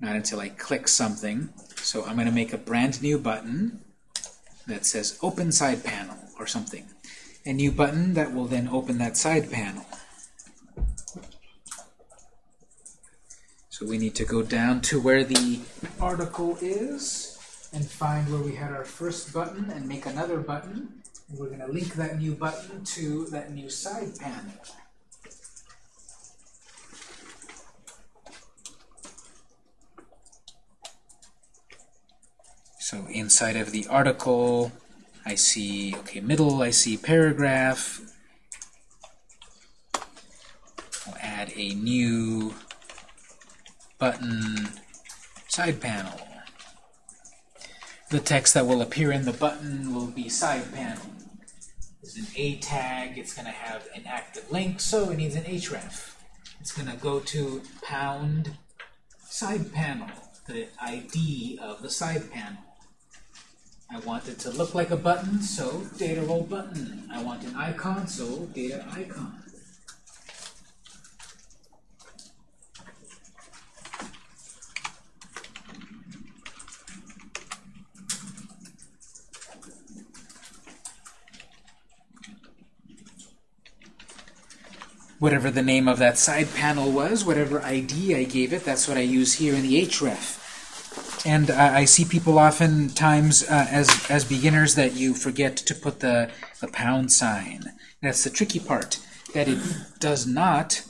Not until I click something. So I'm going to make a brand new button that says Open Side Panel or something. A new button that will then open that side panel. So we need to go down to where the article is and find where we had our first button and make another button. And we're going to link that new button to that new side panel. So inside of the article, I see, okay, middle, I see paragraph. I'll add a new button side panel. The text that will appear in the button will be side panel. There's an A tag, it's going to have an active link, so it needs an href. It's going to go to pound side panel, the ID of the side panel. I want it to look like a button, so data role button. I want an icon, so data icon. Whatever the name of that side panel was, whatever ID I gave it, that's what I use here in the href. And I see people oftentimes uh, as, as beginners that you forget to put the, the pound sign. That's the tricky part, that it does not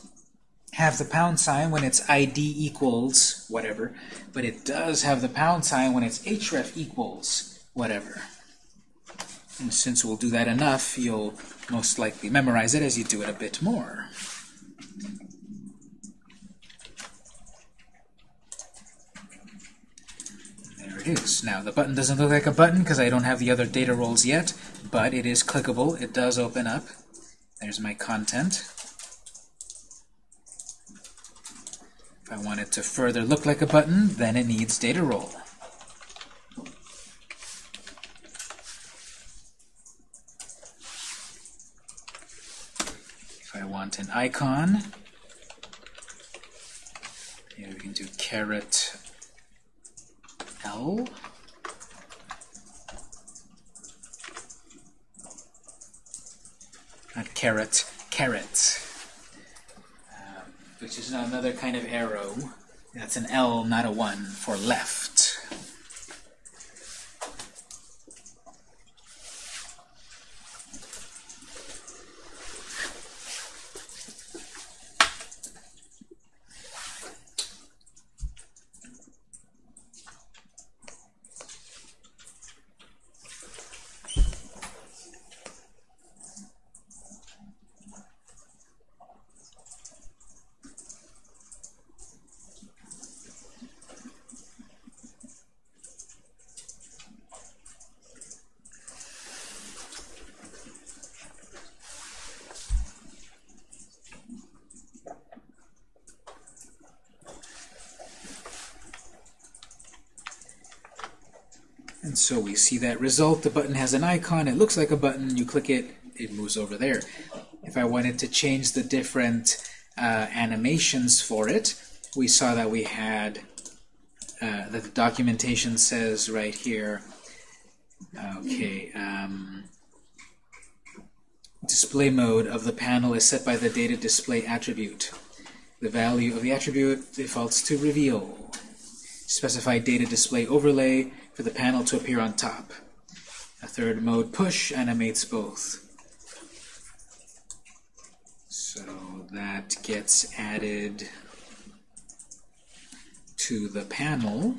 have the pound sign when its ID equals whatever, but it does have the pound sign when its href equals whatever. And since we'll do that enough, you'll most likely memorize it as you do it a bit more. There it is. Now, the button doesn't look like a button because I don't have the other data roles yet, but it is clickable. It does open up. There's my content. If I want it to further look like a button, then it needs data role. If I want icon, here we can do caret L. Not caret, caret. Um, which is another kind of arrow. That's an L, not a 1, for left. So we see that result. The button has an icon. It looks like a button. You click it, it moves over there. If I wanted to change the different uh, animations for it, we saw that we had uh, that the documentation says right here. Okay. Um, display mode of the panel is set by the data display attribute. The value of the attribute defaults to reveal. Specify data display overlay for the panel to appear on top. A third mode push animates both. So that gets added to the panel.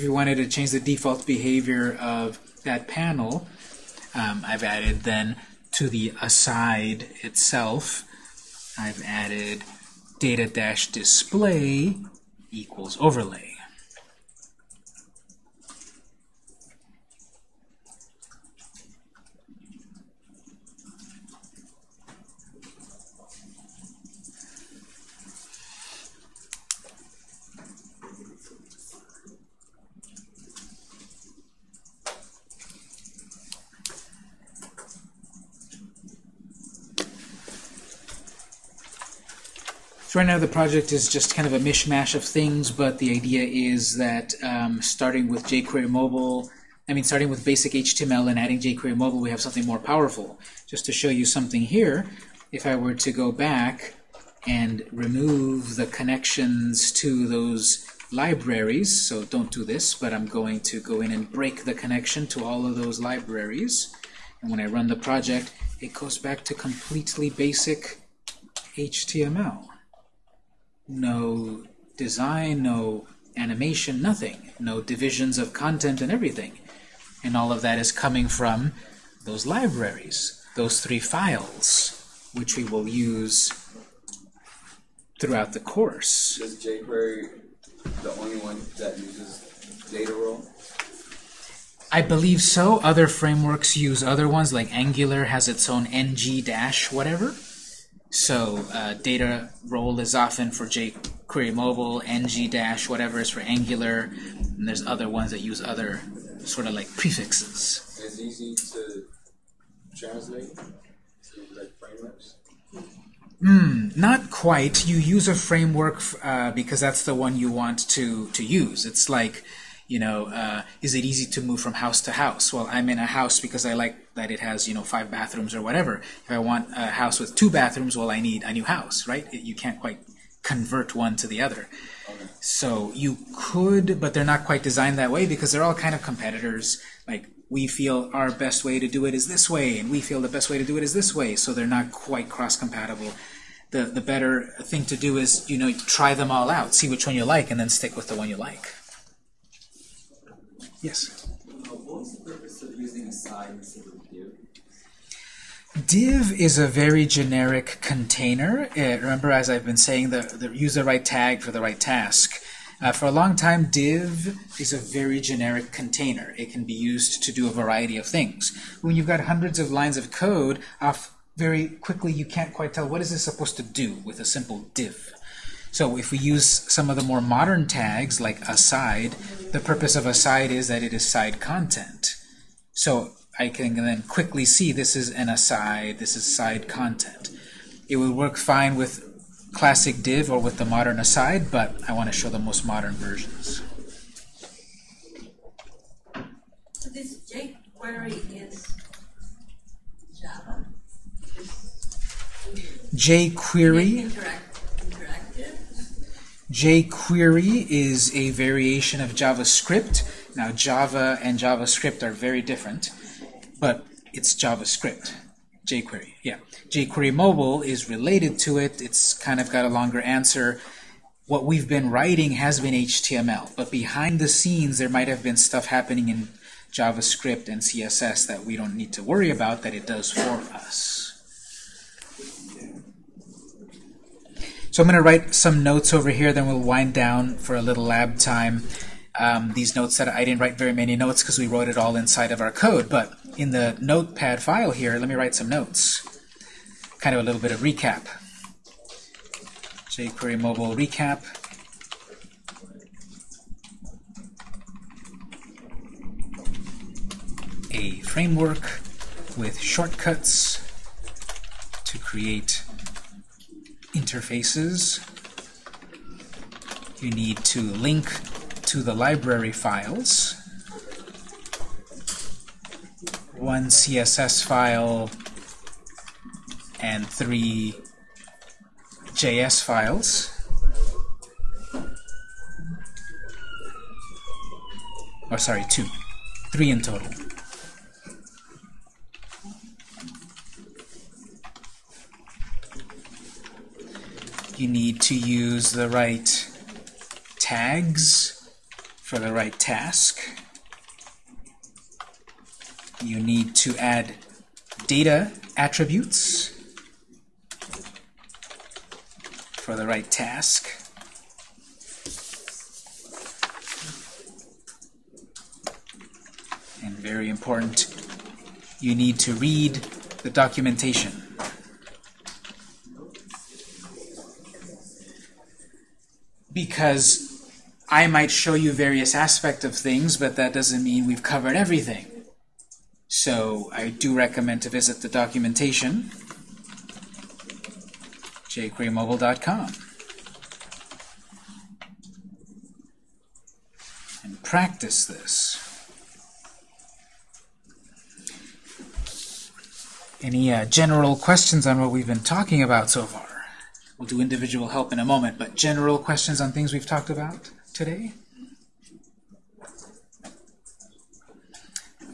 If you wanted to change the default behavior of that panel, um, I've added then to the aside itself, I've added data-display equals overlay. So right now the project is just kind of a mishmash of things, but the idea is that um, starting with jQuery Mobile, I mean starting with basic HTML and adding jQuery Mobile, we have something more powerful. Just to show you something here, if I were to go back and remove the connections to those libraries, so don't do this, but I'm going to go in and break the connection to all of those libraries. And when I run the project, it goes back to completely basic HTML no design, no animation, nothing. No divisions of content and everything. And all of that is coming from those libraries, those three files, which we will use throughout the course. Is jQuery the only one that uses data role? I believe so. Other frameworks use other ones, like Angular has its own ng dash whatever. So uh, data role is often for jQuery Mobile, ng dash whatever is for Angular, and there's other ones that use other sort of like prefixes. It's easy to translate to like frameworks. Hmm, not quite. You use a framework uh, because that's the one you want to to use. It's like you know, uh, is it easy to move from house to house? Well, I'm in a house because I like that it has, you know, five bathrooms or whatever. If I want a house with two bathrooms, well, I need a new house, right? It, you can't quite convert one to the other. So you could, but they're not quite designed that way because they're all kind of competitors. Like, we feel our best way to do it is this way, and we feel the best way to do it is this way, so they're not quite cross-compatible. The, the better thing to do is, you know, try them all out, see which one you like, and then stick with the one you like. Yes? Uh, div? Is a very generic container. Uh, remember, as I've been saying, the, the use the right tag for the right task. Uh, for a long time, div is a very generic container. It can be used to do a variety of things. When you've got hundreds of lines of code, off very quickly you can't quite tell what is this supposed to do with a simple div. So if we use some of the more modern tags like aside, the purpose of aside is that it is side content. So I can then quickly see this is an aside, this is side content. It would work fine with classic div or with the modern aside, but I want to show the most modern versions. So this jQuery is Java? jQuery? jQuery is a variation of JavaScript. Now, Java and JavaScript are very different, but it's JavaScript. jQuery, yeah. jQuery Mobile is related to it. It's kind of got a longer answer. What we've been writing has been HTML, but behind the scenes there might have been stuff happening in JavaScript and CSS that we don't need to worry about that it does for us. So I'm going to write some notes over here, then we'll wind down for a little lab time. um, these notes that I didn't write very many notes because we wrote it all inside of our code, but in the notepad file here, let me write some notes. Kind of a little bit of recap. jQuery mobile recap. A framework with shortcuts to create interfaces. You need to link to the library files. One CSS file and three JS files. Or sorry, two. Three in total. You need to use the right tags for the right task. You need to add data attributes for the right task. And very important, you need to read the documentation. Because I might show you various aspects of things, but that doesn't mean we've covered everything. So I do recommend to visit the documentation, jquerymobile.com, and practice this. Any uh, general questions on what we've been talking about so far? We'll do individual help in a moment, but general questions on things we've talked about today?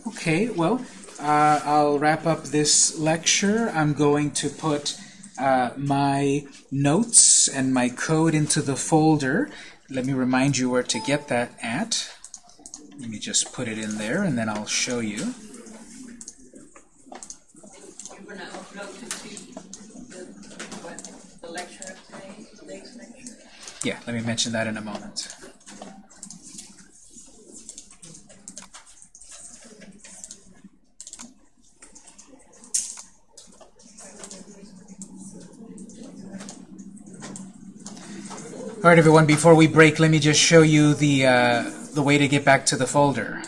Okay, well, uh, I'll wrap up this lecture. I'm going to put uh, my notes and my code into the folder. Let me remind you where to get that at. Let me just put it in there, and then I'll show you. You're gonna upload to see the, what, the lecture of today, today's lecture? Yeah, let me mention that in a moment. All right, everyone, before we break, let me just show you the, uh, the way to get back to the folder.